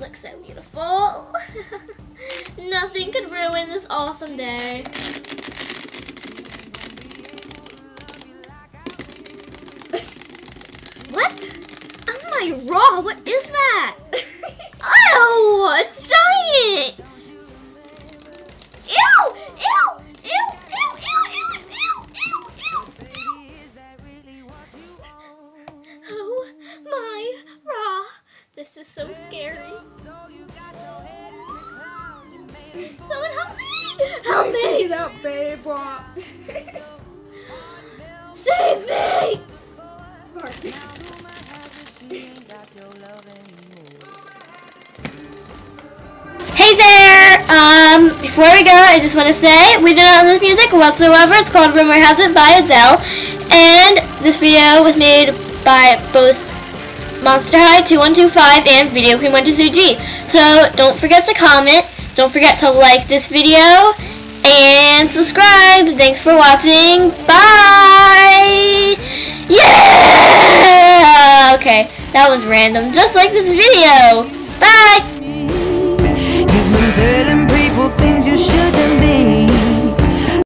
beautiful. Nothing could ruin this awesome day. what? Oh my raw, what is that? This is so scary. Someone help me! Help me! that babe. Save me! Hey there! Um, before we go, I just want to say we do not own this music whatsoever. It's called Rumor Has It by Adele. And this video was made by both Monster High 2125 and Video Queen 123G. So don't forget to comment. Don't forget to like this video and subscribe. Thanks for watching. Bye! Yeah! Okay, that was random, just like this video. Bye!